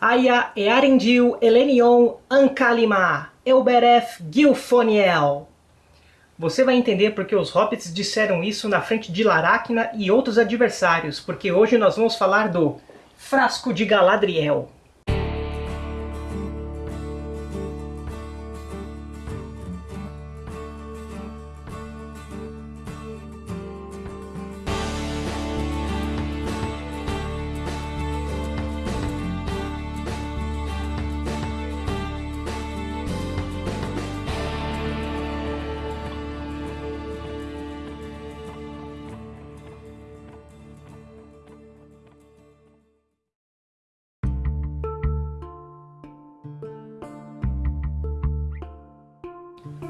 Aya Earendil Elenion Ankalima Elbereth Gilfoniel. Você vai entender porque os hobbits disseram isso na frente de Laracna e outros adversários, porque hoje nós vamos falar do Frasco de Galadriel.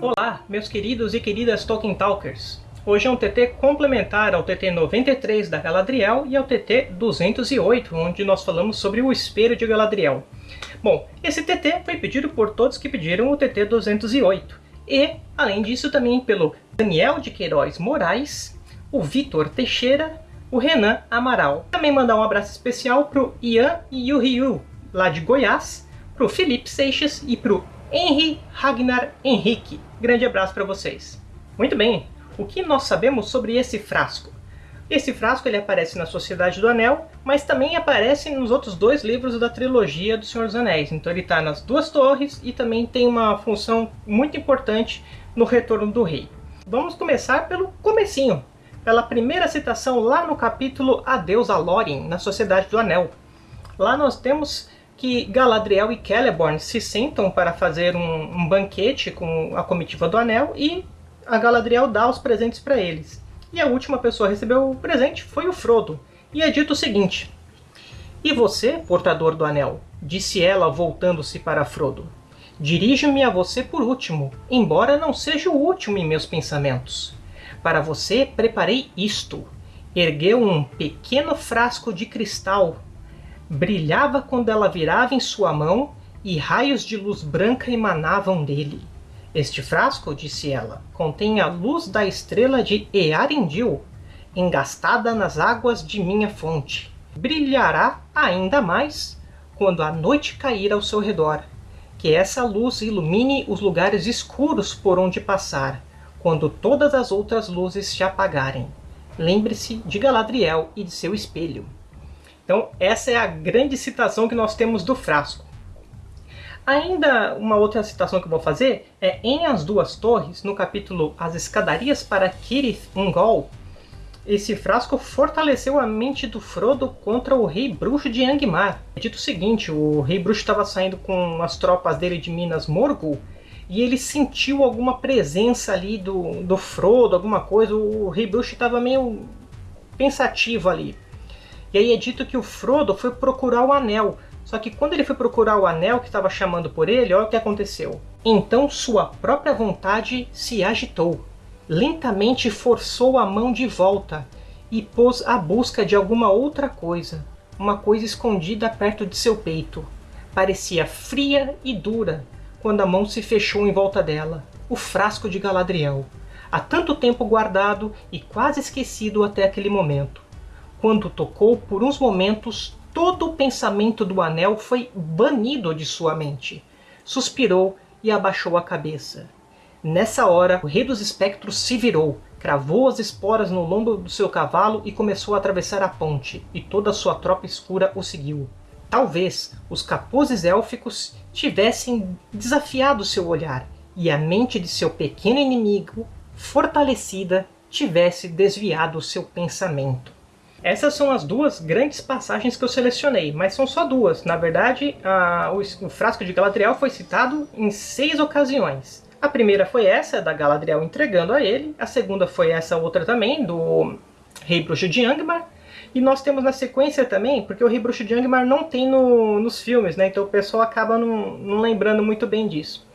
Olá, meus queridos e queridas Tolkien Talkers! Hoje é um TT complementar ao TT 93 da Galadriel e ao TT 208, onde nós falamos sobre o Espelho de Galadriel. Bom, esse TT foi pedido por todos que pediram o TT 208. E, além disso, também pelo Daniel de Queiroz Moraes, o Vitor Teixeira, o Renan Amaral. Também mandar um abraço especial para o Ian Yuhiu, lá de Goiás, para o Felipe Seixas e para o Henry Ragnar Henrique. Grande abraço para vocês. Muito bem, o que nós sabemos sobre esse frasco? Esse frasco ele aparece na Sociedade do Anel, mas também aparece nos outros dois livros da trilogia do Senhor dos Anéis. Então ele está nas duas torres e também tem uma função muito importante no Retorno do Rei. Vamos começar pelo comecinho, pela primeira citação lá no capítulo Adeus a Lórien, na Sociedade do Anel. Lá nós temos que Galadriel e Celeborn se sentam para fazer um, um banquete com a comitiva do Anel e a Galadriel dá os presentes para eles. E a última pessoa a receber o presente foi o Frodo. E é dito o seguinte: E você, portador do Anel? Disse ela, voltando-se para Frodo. Dirijo-me a você por último, embora não seja o último em meus pensamentos. Para você preparei isto. Ergueu um pequeno frasco de cristal brilhava quando ela virava em sua mão e raios de luz branca emanavam dele. Este frasco, disse ela, contém a luz da estrela de Earendil, engastada nas águas de minha fonte. Brilhará ainda mais quando a noite cair ao seu redor. Que essa luz ilumine os lugares escuros por onde passar, quando todas as outras luzes se apagarem. Lembre-se de Galadriel e de seu espelho. Então essa é a grande citação que nós temos do frasco. Ainda uma outra citação que eu vou fazer é em As Duas Torres, no capítulo As Escadarias para Kirith Ungol, esse frasco fortaleceu a mente do Frodo contra o rei bruxo de Angmar. É dito o seguinte, o rei bruxo estava saindo com as tropas dele de Minas Morgul, e ele sentiu alguma presença ali do, do Frodo, alguma coisa, o rei bruxo estava meio pensativo ali. E aí é dito que o Frodo foi procurar o anel. Só que quando ele foi procurar o anel que estava chamando por ele, olha o que aconteceu. Então sua própria vontade se agitou. Lentamente forçou a mão de volta e pôs à busca de alguma outra coisa. Uma coisa escondida perto de seu peito. Parecia fria e dura quando a mão se fechou em volta dela. O frasco de Galadriel. Há tanto tempo guardado e quase esquecido até aquele momento. Quando tocou, por uns momentos, todo o pensamento do anel foi banido de sua mente. Suspirou e abaixou a cabeça. Nessa hora, o rei dos espectros se virou, cravou as esporas no lombo do seu cavalo e começou a atravessar a ponte, e toda a sua tropa escura o seguiu. Talvez os capuzes élficos tivessem desafiado seu olhar, e a mente de seu pequeno inimigo, fortalecida, tivesse desviado seu pensamento. Essas são as duas grandes passagens que eu selecionei, mas são só duas. Na verdade, a, o, o, frasco de Galadriel foi citado em seis ocasiões. A primeira foi essa, da Galadriel entregando a ele. A segunda foi essa outra também, do Rei Bruxo de Angmar. E nós temos na sequência também, porque o Rei Bruxo de Angmar não tem no, nos filmes, né? Então o pessoal acaba não, não lembrando muito bem disso.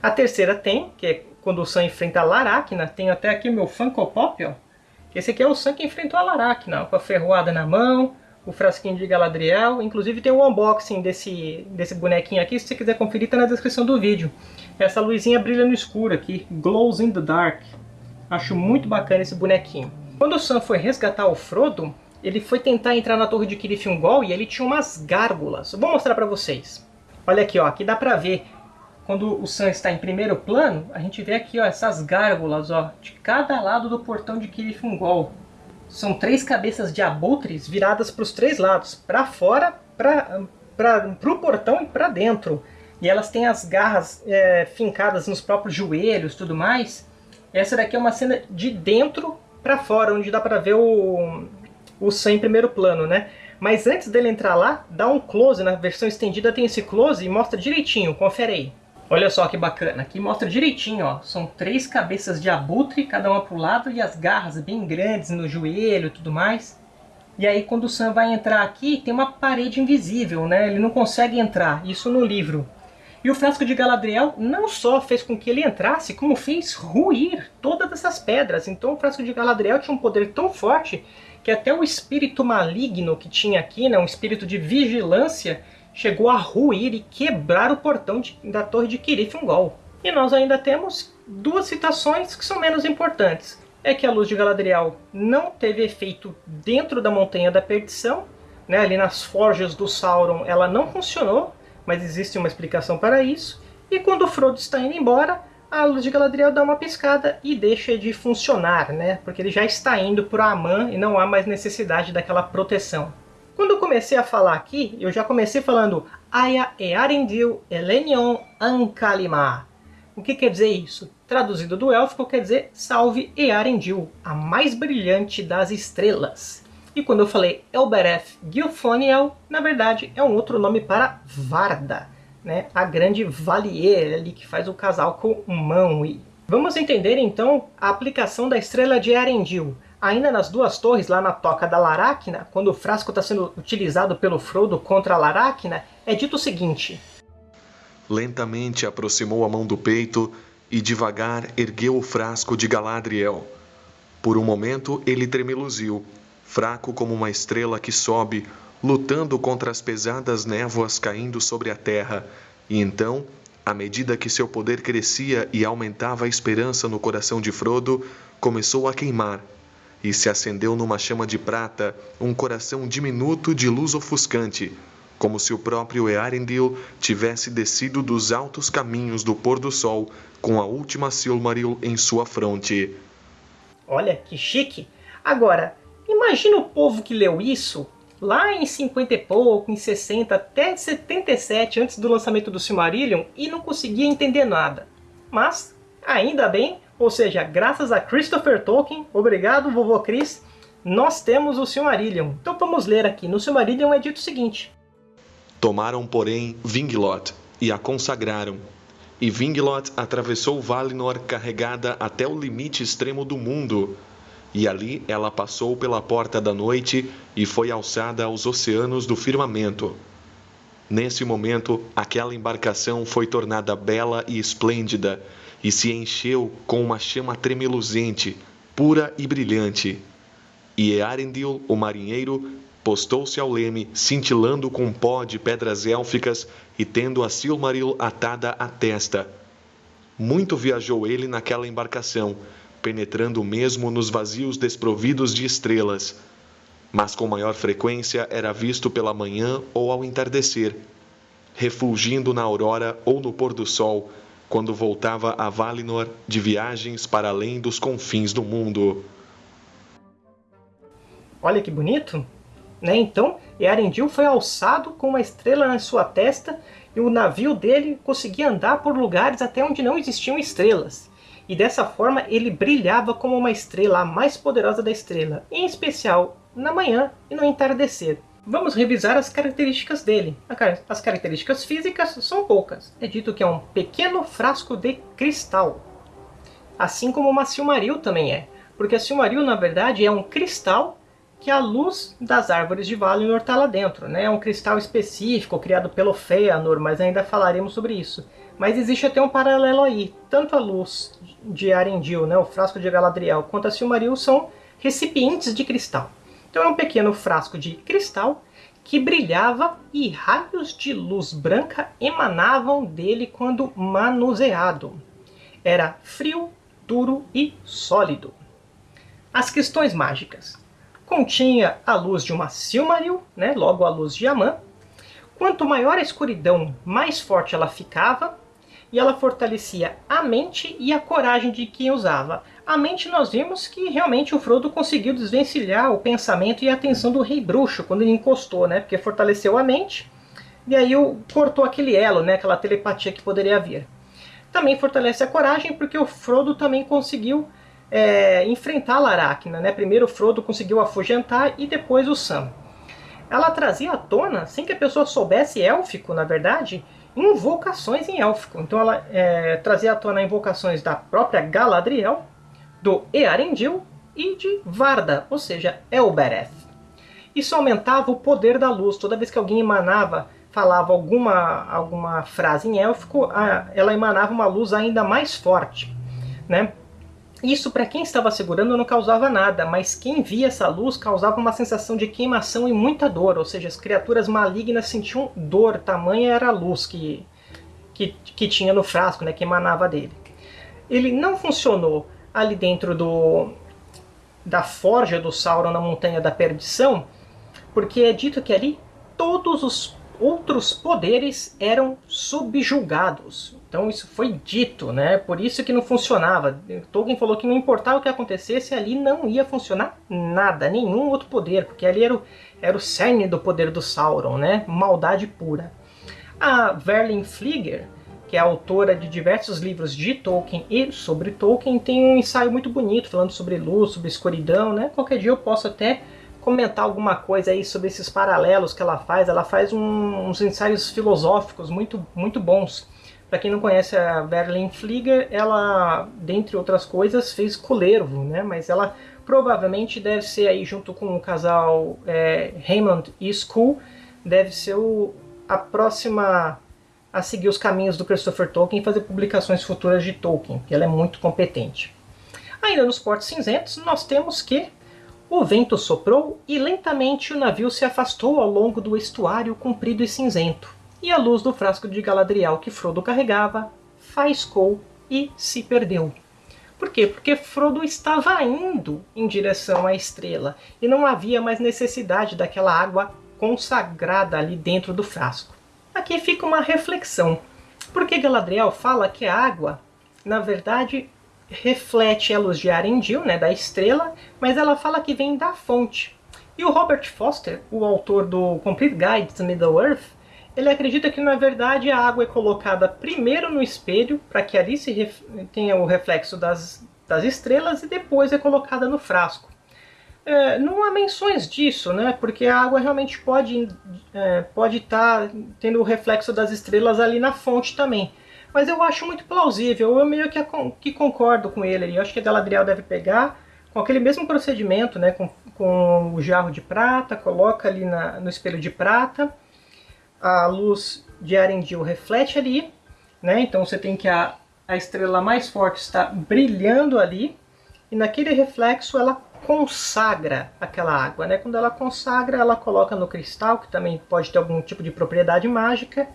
A terceira tem, que é quando o Sam enfrenta a Laracna. Tem até aqui o meu Funko Pop, ó esse aqui é o Sam que enfrentou a Laracna, com a ferroada na mão, o frasquinho de Galadriel. Inclusive tem um unboxing desse, desse bonequinho aqui, se você quiser conferir, está na descrição do vídeo. Essa luzinha brilha no escuro aqui, glows in the dark. Acho muito bacana esse bonequinho. Quando o Sam foi resgatar o Frodo, ele foi tentar entrar na torre de Kirith-Ungol e ele tinha umas gárgulas. vou mostrar para vocês. Olha aqui, ó, aqui dá para ver quando o Sam está em primeiro plano, a gente vê aqui ó, essas gárgulas ó, de cada lado do portão de Kirith-Ungol. São três cabeças de abutres viradas para os três lados, para fora, para o portão e para dentro. E elas têm as garras é, fincadas nos próprios joelhos tudo mais. Essa daqui é uma cena de dentro para fora, onde dá para ver o, o Sam em primeiro plano, né? Mas antes dele entrar lá, dá um close, na versão estendida tem esse close e mostra direitinho, confere aí. Olha só que bacana, aqui mostra direitinho, ó. São três cabeças de abutre, cada uma para o lado, e as garras bem grandes no joelho e tudo mais. E aí quando o Sam vai entrar aqui, tem uma parede invisível, né? Ele não consegue entrar, isso no livro. E o frasco de Galadriel não só fez com que ele entrasse, como fez ruir todas essas pedras. Então o frasco de Galadriel tinha um poder tão forte que até o espírito maligno que tinha aqui, né, um espírito de vigilância, chegou a ruir e quebrar o portão de, da torre de Kirith-Ungol. E nós ainda temos duas citações que são menos importantes. É que a luz de Galadriel não teve efeito dentro da Montanha da Perdição, né, ali nas forjas do Sauron ela não funcionou, mas existe uma explicação para isso. E quando o Frodo está indo embora, a luz de Galadriel dá uma piscada e deixa de funcionar, né? Porque ele já está indo para Amã e não há mais necessidade daquela proteção. Quando eu comecei a falar aqui, eu já comecei falando Aya e Arendil Elenion Ankalima. O que quer dizer isso? Traduzido do élfico quer dizer Salve Earendil, a mais brilhante das estrelas. E quando eu falei Elbereth Gilfoniel, na verdade é um outro nome para Varda, né? a grande Valier ali que faz o casal com Manwë. Vamos entender então a aplicação da estrela de Arendil. Ainda nas duas torres, lá na Toca da Laracna, quando o frasco está sendo utilizado pelo Frodo contra a Laracna, é dito o seguinte. Lentamente aproximou a mão do peito e devagar ergueu o frasco de Galadriel. Por um momento ele tremeluziu, fraco como uma estrela que sobe, lutando contra as pesadas névoas caindo sobre a terra, e então, à medida que seu poder crescia e aumentava a esperança no coração de Frodo, começou a queimar, e se acendeu numa chama de prata um coração diminuto de luz ofuscante, como se o próprio Earendil tivesse descido dos altos caminhos do pôr do sol com a última Silmaril em sua fronte. Olha, que chique! Agora, Imagina o povo que leu isso lá em 50 e pouco, em 60, até 77, antes do lançamento do Silmarillion, e não conseguia entender nada. Mas, ainda bem, ou seja, graças a Christopher Tolkien, obrigado vovô Chris, nós temos o Silmarillion. Então vamos ler aqui. No Silmarillion é dito o seguinte. Tomaram, porém, Vinglot e a consagraram. E Vinglot atravessou Valinor carregada até o limite extremo do mundo, e ali ela passou pela porta da noite e foi alçada aos oceanos do firmamento. Nesse momento, aquela embarcação foi tornada bela e esplêndida, e se encheu com uma chama tremeluzente, pura e brilhante. E Earendil, o marinheiro, postou-se ao leme, cintilando com pó de pedras élficas e tendo a Silmaril atada à testa. Muito viajou ele naquela embarcação, penetrando mesmo nos vazios desprovidos de estrelas, mas com maior frequência era visto pela manhã ou ao entardecer, refulgindo na aurora ou no pôr do sol, quando voltava a Valinor de viagens para além dos confins do mundo. Olha que bonito! Né? Então, Earendil foi alçado com uma estrela na sua testa e o navio dele conseguia andar por lugares até onde não existiam estrelas e dessa forma ele brilhava como uma estrela, a mais poderosa da estrela, em especial na manhã e no entardecer. Vamos revisar as características dele. As características físicas são poucas. É dito que é um pequeno frasco de cristal. Assim como uma Silmaril também é. Porque a Silmaril, na verdade, é um cristal que a luz das árvores de Valinor está lá dentro. Né? É um cristal específico, criado pelo Feanor, mas ainda falaremos sobre isso. Mas existe até um paralelo aí. Tanto a luz de Arendil, né, o frasco de Galadriel, quanto a Silmaril são recipientes de cristal. Então é um pequeno frasco de cristal que brilhava e raios de luz branca emanavam dele quando manuseado. Era frio, duro e sólido. As questões mágicas. continha a luz de uma Silmaril, né, logo a luz de Amã. Quanto maior a escuridão, mais forte ela ficava, e ela fortalecia a mente e a coragem de quem usava. A mente nós vimos que realmente o Frodo conseguiu desvencilhar o pensamento e a atenção do Rei Bruxo quando ele encostou, né? Porque fortaleceu a mente e aí cortou aquele elo, né? Aquela telepatia que poderia haver. Também fortalece a coragem porque o Frodo também conseguiu é, enfrentar a Laracna, né? Primeiro o Frodo conseguiu afugentar e depois o Sam. Ela trazia à tona, sem que a pessoa soubesse élfico, na verdade, invocações em élfico. Então ela é, trazia à tona invocações da própria Galadriel, do Earendil e de Varda, ou seja, Elbereth. Isso aumentava o poder da luz. Toda vez que alguém emanava, falava alguma, alguma frase em élfico, ela emanava uma luz ainda mais forte. Né? Isso para quem estava segurando não causava nada, mas quem via essa luz causava uma sensação de queimação e muita dor, ou seja, as criaturas malignas sentiam dor, tamanha era a luz que, que, que tinha no frasco, né, que emanava dele. Ele não funcionou ali dentro do, da forja do Sauron na Montanha da Perdição, porque é dito que ali todos os outros poderes eram subjugados. Então isso foi dito, né? Por isso que não funcionava. Tolkien falou que não importava o que acontecesse, ali não ia funcionar nada, nenhum outro poder, porque ali era o, era o cerne do poder do Sauron, né? Maldade pura. A Verlin Flieger, que é autora de diversos livros de Tolkien e sobre Tolkien, tem um ensaio muito bonito falando sobre luz, sobre escuridão, né? Qualquer dia eu posso até comentar alguma coisa aí sobre esses paralelos que ela faz. Ela faz um, uns ensaios filosóficos muito, muito bons. Para quem não conhece a Berlin Flieger, ela, dentre outras coisas, fez Culervo, né? Mas ela provavelmente deve ser aí junto com o casal é, Raymond e School, deve ser o, a próxima a seguir os caminhos do Christopher Tolkien e fazer publicações futuras de Tolkien, que ela é muito competente. Ainda nos portos cinzentos, nós temos que o vento soprou e lentamente o navio se afastou ao longo do estuário comprido e cinzento, e a luz do frasco de Galadriel que Frodo carregava faiscou e se perdeu. Por quê? Porque Frodo estava indo em direção à estrela e não havia mais necessidade daquela água consagrada ali dentro do frasco. Aqui fica uma reflexão. Porque Galadriel fala que a água, na verdade, reflete a luz de Arendil, né, da estrela, mas ela fala que vem da fonte. E o Robert Foster, o autor do Complete Guide to Middle-earth, ele acredita que na verdade a água é colocada primeiro no espelho, para que ali se tenha o reflexo das, das estrelas, e depois é colocada no frasco. É, não há menções disso, né? porque a água realmente pode é, pode estar tá tendo o reflexo das estrelas ali na fonte também. Mas eu acho muito plausível, eu meio que, que concordo com ele. Eu acho que a Galadriel deve pegar com aquele mesmo procedimento, né, com, com o jarro de prata, coloca ali na, no espelho de prata, a luz de Arendil reflete ali, né, então você tem que a, a estrela mais forte está brilhando ali, e naquele reflexo ela consagra aquela água. Né? Quando ela consagra, ela coloca no cristal, que também pode ter algum tipo de propriedade mágica,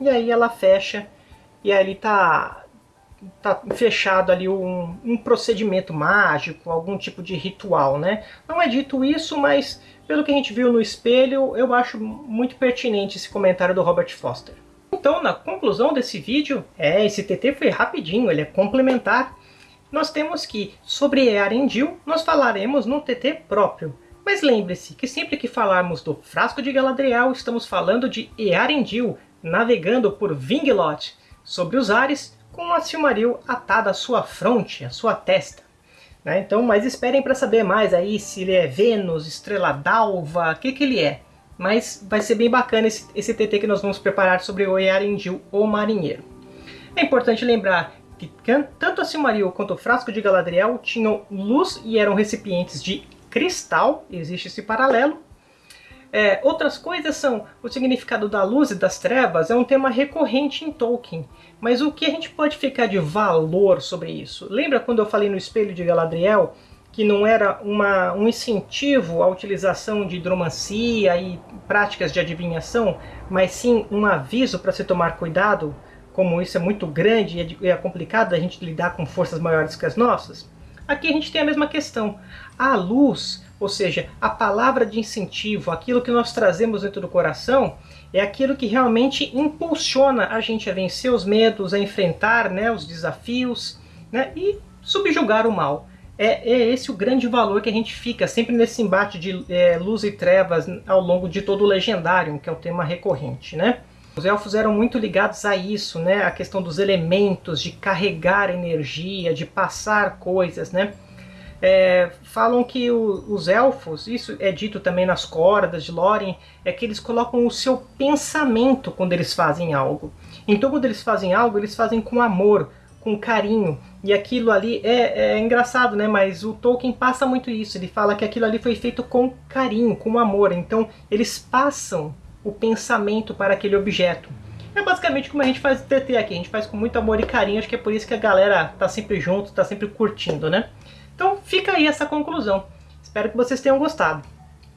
e aí ela fecha e ali tá, tá fechado ali um, um procedimento mágico, algum tipo de ritual, né? Não é dito isso, mas pelo que a gente viu no espelho, eu acho muito pertinente esse comentário do Robert Foster. Então, na conclusão desse vídeo, é, esse TT foi rapidinho, ele é complementar. Nós temos que, sobre Earendil, nós falaremos no TT próprio. Mas lembre-se que sempre que falarmos do Frasco de Galadriel, estamos falando de Earendil, navegando por Vinglot, sobre os ares, com a Silmaril atada à sua fronte, à sua testa. Né? Então, mas esperem para saber mais aí se ele é Vênus, Estrela d'Alva, o que, que ele é. Mas vai ser bem bacana esse, esse TT que nós vamos preparar sobre o Earendil, o Marinheiro. É importante lembrar que tanto a Silmaril quanto o Frasco de Galadriel tinham luz e eram recipientes de cristal, existe esse paralelo, é, outras coisas são o significado da luz e das trevas é um tema recorrente em Tolkien, mas o que a gente pode ficar de valor sobre isso? Lembra quando eu falei no espelho de Galadriel que não era uma, um incentivo à utilização de hidromancia e práticas de adivinhação, mas sim um aviso para se tomar cuidado, como isso é muito grande e é, é complicado a gente lidar com forças maiores que as nossas? Aqui a gente tem a mesma questão. A luz, ou seja, a palavra de incentivo, aquilo que nós trazemos dentro do coração, é aquilo que realmente impulsiona a gente a vencer os medos, a enfrentar né, os desafios né, e subjugar o mal. É, é, esse o grande valor que a gente fica sempre nesse embate de é, luz e trevas ao longo de todo o Legendário, que é o tema recorrente. Né? Os elfos eram muito ligados a isso, né? a questão dos elementos, de carregar energia, de passar coisas. Né? É, falam que o, os elfos, isso é dito também nas cordas de Lórien, é que eles colocam o seu pensamento quando eles fazem algo. Então quando eles fazem algo, eles fazem com amor, com carinho. E aquilo ali é, é engraçado, né? Mas o Tolkien passa muito isso. Ele fala que aquilo ali foi feito com carinho, com amor. Então eles passam o pensamento para aquele objeto. É basicamente como a gente faz o TT aqui. A gente faz com muito amor e carinho. Acho que é por isso que a galera tá sempre junto, tá sempre curtindo, né? Então fica aí essa conclusão. Espero que vocês tenham gostado.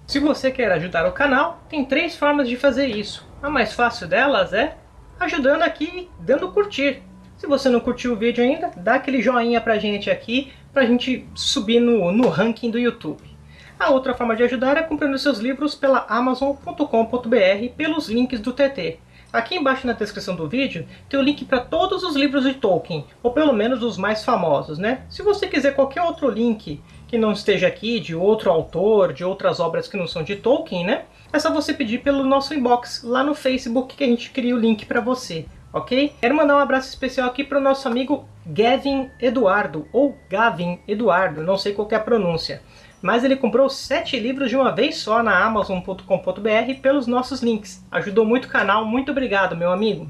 Se você quer ajudar o canal, tem três formas de fazer isso. A mais fácil delas é ajudando aqui, dando curtir. Se você não curtiu o vídeo ainda, dá aquele joinha pra gente aqui, pra gente subir no, no ranking do YouTube. A outra forma de ajudar é comprando seus livros pela Amazon.com.br pelos links do TT. Aqui embaixo na descrição do vídeo tem o link para todos os livros de Tolkien, ou pelo menos os mais famosos, né? Se você quiser qualquer outro link que não esteja aqui, de outro autor, de outras obras que não são de Tolkien, né? É só você pedir pelo nosso inbox lá no Facebook que a gente cria o link para você, ok? Quero mandar um abraço especial aqui para o nosso amigo Gavin Eduardo, ou Gavin Eduardo, não sei qual é a pronúncia mas ele comprou sete livros de uma vez só na Amazon.com.br pelos nossos links. Ajudou muito o canal, muito obrigado, meu amigo.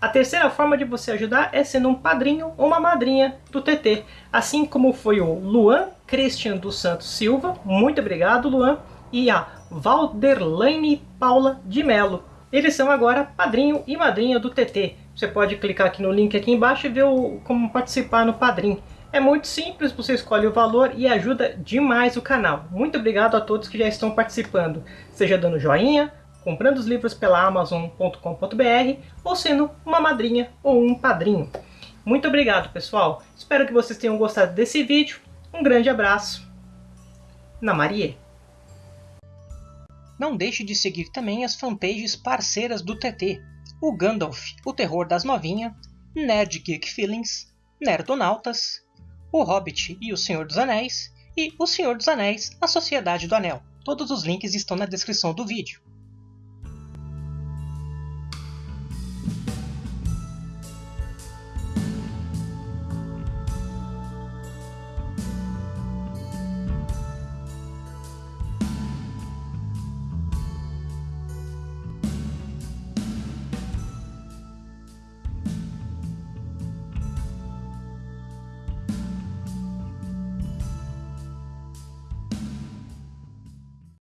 A terceira forma de você ajudar é sendo um padrinho ou uma madrinha do TT, assim como foi o Luan Christian dos Santos Silva, muito obrigado Luan, e a Valderlane Paula de Melo. Eles são agora padrinho e madrinha do TT. Você pode clicar aqui no link aqui embaixo e ver o, como participar no padrinho. É muito simples, você escolhe o valor e ajuda demais o canal. Muito obrigado a todos que já estão participando, seja dando joinha, comprando os livros pela Amazon.com.br ou sendo uma madrinha ou um padrinho. Muito obrigado, pessoal. Espero que vocês tenham gostado desse vídeo. Um grande abraço. Na Marie. Não deixe de seguir também as fanpages parceiras do TT. O Gandalf, o Terror das Novinhas, Nerd Geek Feelings, Nerdonautas, o Hobbit e o Senhor dos Anéis, e O Senhor dos Anéis, A Sociedade do Anel. Todos os links estão na descrição do vídeo.